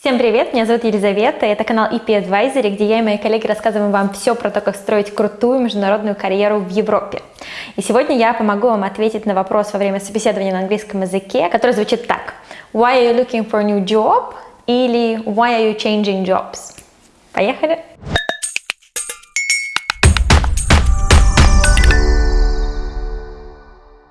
Всем привет, меня зовут Елизавета, это канал EP Advisory, где я и мои коллеги рассказываем вам все про то, как строить крутую международную карьеру в Европе. И сегодня я помогу вам ответить на вопрос во время собеседования на английском языке, который звучит так. Why are you looking for a new job? Или Why are you changing jobs? Поехали!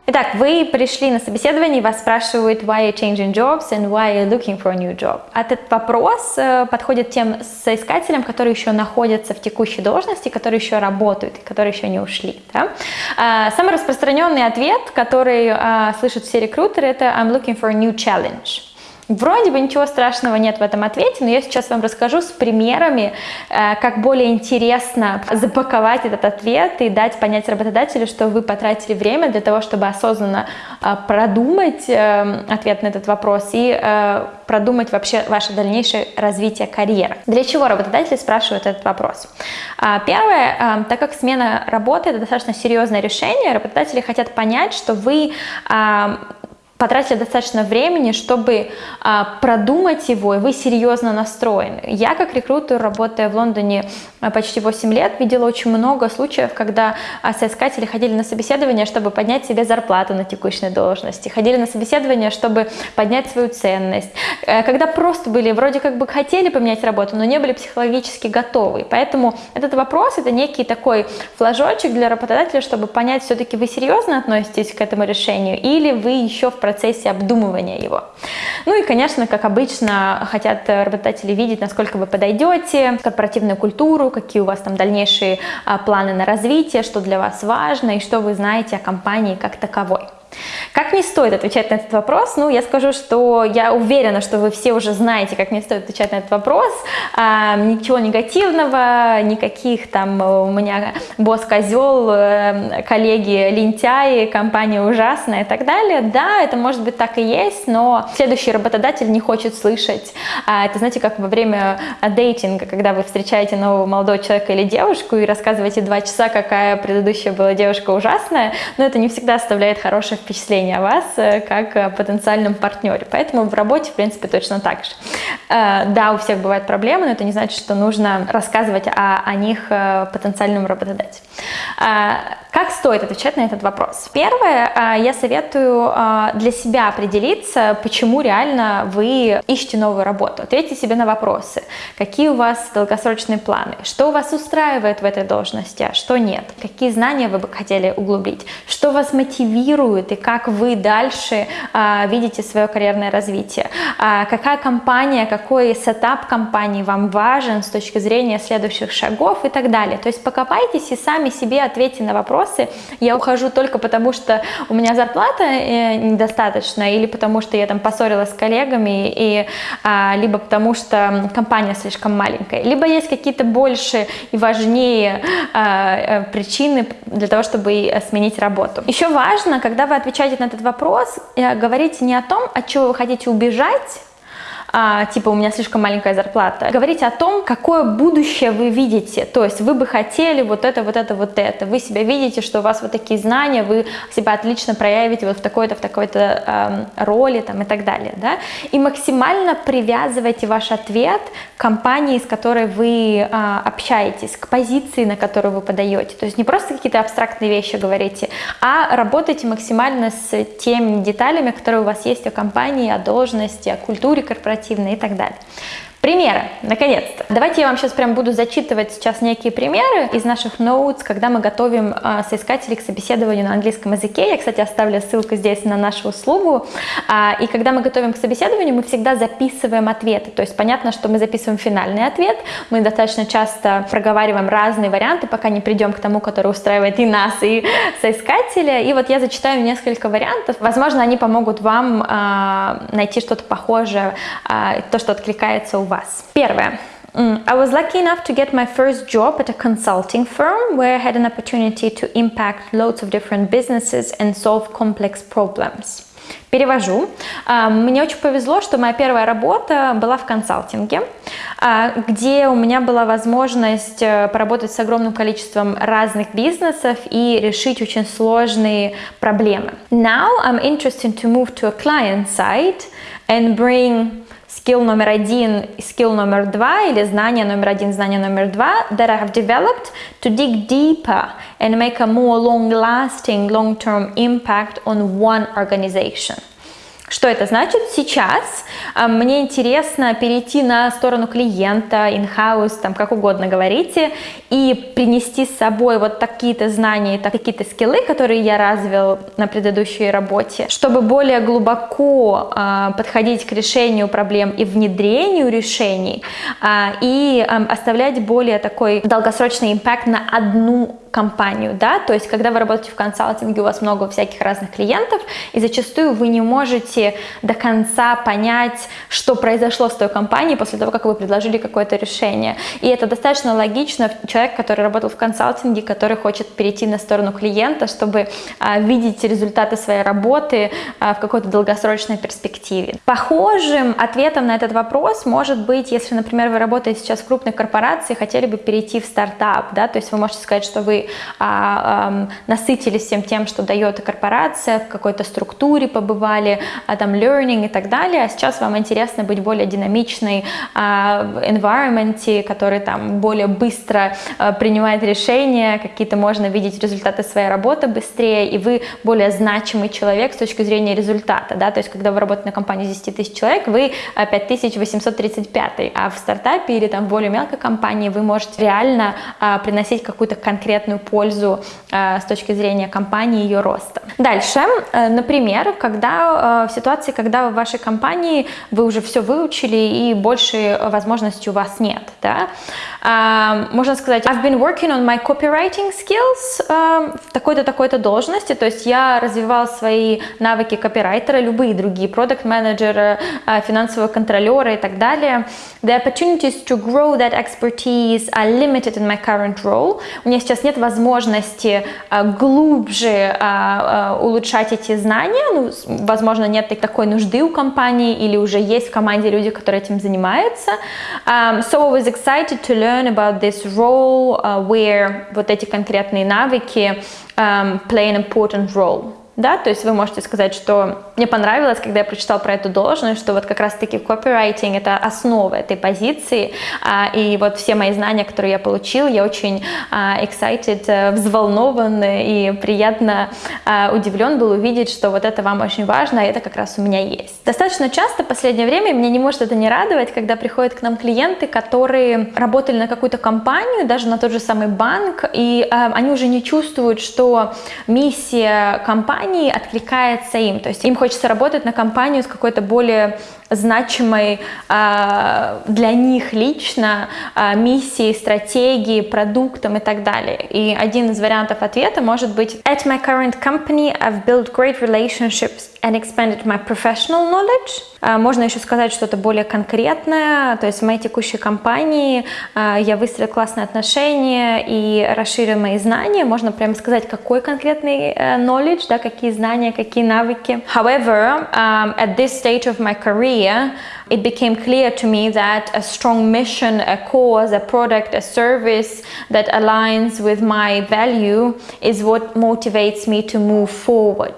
Итак, вы пришли на собеседование, вас спрашивают why you changing jobs and why you looking for a new job. Этот вопрос э, подходит тем соискателям, которые еще находятся в текущей должности, которые еще работают, которые еще не ушли. Да? А, самый распространенный ответ, который а, слышат все рекрутеры, это I'm looking for a new challenge. Вроде бы ничего страшного нет в этом ответе, но я сейчас вам расскажу с примерами, э, как более интересно запаковать этот ответ и дать понять работодателю, что вы потратили время для того, чтобы осознанно э, продумать э, ответ на этот вопрос и продумать вообще ваше дальнейшее развитие карьеры. Для чего работодатели спрашивают этот вопрос? А, первое, так как смена работы – это достаточно серьезное решение, работодатели хотят понять, что вы потратили достаточно времени, чтобы а, продумать его, и вы серьезно настроены. Я, как рекрутер, работая в Лондоне а, почти 8 лет, видела очень много случаев, когда а, соискатели ходили на собеседование, чтобы поднять себе зарплату на текущей должности, ходили на собеседование, чтобы поднять свою ценность, э, когда просто были, вроде как бы хотели поменять работу, но не были психологически готовы. Поэтому этот вопрос, это некий такой флажочек для работодателя, чтобы понять, все-таки вы серьезно относитесь к этому решению, или вы еще в процессе обдумывания его. Ну и, конечно, как обычно, хотят работодатели видеть, насколько вы подойдете, корпоративную культуру, какие у вас там дальнейшие а, планы на развитие, что для вас важно и что вы знаете о компании как таковой. Как не стоит отвечать на этот вопрос? Ну, я скажу, что я уверена, что вы все уже знаете, как не стоит отвечать на этот вопрос. А, ничего негативного, никаких там у меня босс козел, э, коллеги лентяи, компания ужасная и так далее. Да, это может быть так и есть, но следующий работодатель не хочет слышать. А, это, знаете, как во время дейтинга, когда вы встречаете нового молодого человека или девушку и рассказываете два часа, какая предыдущая была девушка ужасная, но это не всегда оставляет хорошее впечатление о вас э, как о потенциальном партнере. Поэтому в работе, в принципе, точно так же. Э, да, у всех бывают проблемы, но это не значит, что нужно рассказывать о, о них э, потенциальному работодателю. Как стоит отвечать на этот вопрос? Первое, я советую для себя определиться, почему реально вы ищете новую работу. Ответьте себе на вопросы. Какие у вас долгосрочные планы? Что вас устраивает в этой должности, а что нет? Какие знания вы бы хотели углубить? Что вас мотивирует и как вы дальше видите свое карьерное развитие. Какая компания, какой сетап компании вам важен с точки зрения следующих шагов и так далее. То есть покопайтесь и сами себе ответьте на вопросы. Я ухожу только потому, что у меня зарплата э, недостаточно или потому, что я там поссорилась с коллегами, и, а, либо потому, что компания слишком маленькая, либо есть какие-то больше и важнее а, э, причины для того, чтобы сменить работу. Еще важно, когда вы отвечаете на этот вопрос, говорите не о том, от чего вы хотите убежать, а, типа у меня слишком маленькая зарплата. Говорите о том, какое будущее вы видите, то есть вы бы хотели вот это, вот это, вот это. Вы себя видите, что у вас вот такие знания, вы себя отлично проявите вот в такой-то, в такой-то э, роли там и так далее, да. И максимально привязывайте ваш ответ к компании, с которой вы э, общаетесь, к позиции, на которую вы подаете. То есть не просто какие-то абстрактные вещи говорите, а работайте максимально с теми деталями, которые у вас есть о компании, о должности, о культуре корпоративной корпоративные и так далее. Примеры, наконец-то. Давайте я вам сейчас прям буду зачитывать сейчас некие примеры из наших notes, когда мы готовим э, соискателей к собеседованию на английском языке. Я, кстати, оставлю ссылку здесь на нашу услугу. А, и когда мы готовим к собеседованию, мы всегда записываем ответы. То есть понятно, что мы записываем финальный ответ. Мы достаточно часто проговариваем разные варианты, пока не придем к тому, который устраивает и нас, и соискателя. И вот я зачитаю несколько вариантов. Возможно, они помогут вам э, найти что-то похожее, э, то, что откликается у вас вас. Первое. I was lucky enough to get my first job at a consulting firm where I had an opportunity to impact loads of different businesses and solve complex problems. Перевожу. Мне очень повезло, что моя первая работа была в консалтинге, где у меня была возможность поработать с огромным количеством разных бизнесов и решить очень сложные проблемы. Now I'm interested to move to a client side and bring skill номер один, skill номер два или знание номер один, знание номер два that I have developed to dig deeper and make a more long-lasting, long-term impact on one organization. Что это значит? Сейчас а, мне интересно перейти на сторону клиента, in-house, там как угодно говорите, и принести с собой вот такие-то знания, такие-то скиллы, которые я развил на предыдущей работе, чтобы более глубоко э, подходить к решению проблем и внедрению решений, э, и оставлять более такой долгосрочный импакт на одну компанию, да, то есть когда вы работаете в консалтинге, у вас много всяких разных клиентов, и зачастую вы не можете до конца понять, что произошло с той компанией после того, как вы предложили какое-то решение. И это достаточно логично, человек, который работал в консалтинге, который хочет перейти на сторону клиента, чтобы а, видеть результаты своей работы а, в какой-то долгосрочной перспективе. Похожим ответом на этот вопрос может быть, если, например, вы работаете сейчас в крупной корпорации, хотели бы перейти в стартап, да, то есть вы можете сказать, что вы а, а, насытились всем тем, что дает корпорация, в какой-то структуре побывали, а, там learning и так далее, а сейчас вам интересно быть более динамичной а, в environment, который там более быстро а, принимает решения, какие-то можно видеть результаты своей работы быстрее, и вы более значимый человек с точки зрения результата, да, то есть когда вы работаете на компании с 10 тысяч человек, вы 5835, а в стартапе или там более мелкой компании вы можете реально а, приносить какую-то конкретную пользу э, с точки зрения компании и ее роста. Дальше, э, например, когда э, в ситуации, когда в вашей компании вы уже все выучили и больше возможностей у вас нет, да, можно сказать, I've been working on my copywriting skills в такой-то, такой-то должности, то есть я развивал свои навыки копирайтера, любые другие, продукт менеджера финансового контролера и так далее. The opportunities to grow that expertise are limited in my current role. У меня сейчас нет возможности а, глубже а, а, улучшать эти знания, ну, возможно, нет такой нужды у компании или уже есть в команде люди, которые этим занимаются. Um, so I was excited to learn about this role uh, where вот эти конкретные навыки um, play an important role да, то есть вы можете сказать, что мне понравилось, когда я прочитал про эту должность, что вот как раз-таки копирайтинг это основа этой позиции, а, и вот все мои знания, которые я получил, я очень а, excited, э, взволнован и приятно а, удивлен был увидеть, что вот это вам очень важно, а это как раз у меня есть. Достаточно часто в последнее время мне не может это не радовать, когда приходят к нам клиенты, которые работали на какую-то компанию, даже на тот же самый банк, и они уже не чувствуют, что миссия компании компании откликается им. То есть им хочется работать на компанию с какой-то более значимой э, для них лично э, миссией, стратегией, продуктом и так далее. И один из вариантов ответа может быть At my current company I've built great relationships and expanded my professional knowledge. Э, можно еще сказать что-то более конкретное, то есть в моей текущей компании я выстроила классные отношения и расширила мои знания. Можно прямо сказать, какой конкретный э, knowledge, да, какие знания, какие навыки. However, um, at this stage of my career, career, it became clear to me that a strong mission, a cause, a product, a service that aligns with my value is what motivates me to move forward.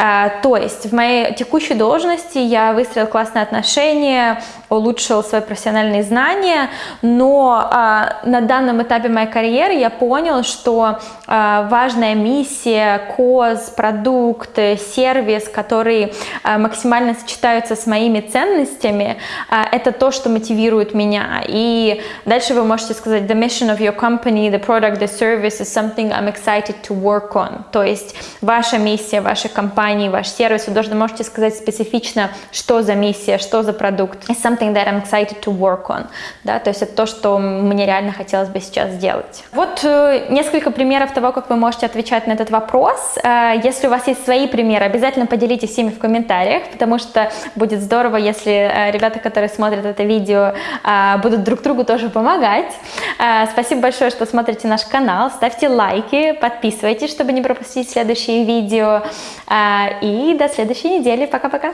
А, то есть в моей текущей должности я выстроил классные отношения, улучшил свои профессиональные знания, но а, на данном этапе моей карьеры я понял, что а, важная миссия, коз, продукт, сервис, которые максимально сочетаются с моими ценностями, это то, что мотивирует меня. И дальше вы можете сказать the mission of your company, the product, the service is something I'm excited to work on. То есть ваша миссия, компания компании, ваш сервис, вы должны можете сказать специфично, что за миссия, что за продукт. It's something that I'm excited to work on. Да, то есть это то, что мне реально хотелось бы сейчас сделать. Вот э, несколько примеров того, как вы можете отвечать на этот вопрос. Э, если у вас есть свои примеры, обязательно поделитесь ими в комментариях, потому что будет здорово, если э, ребята, которые смотрят это видео, будут друг другу тоже помогать. Спасибо большое, что смотрите наш канал. Ставьте лайки, подписывайтесь, чтобы не пропустить следующие видео. И до следующей недели. Пока-пока.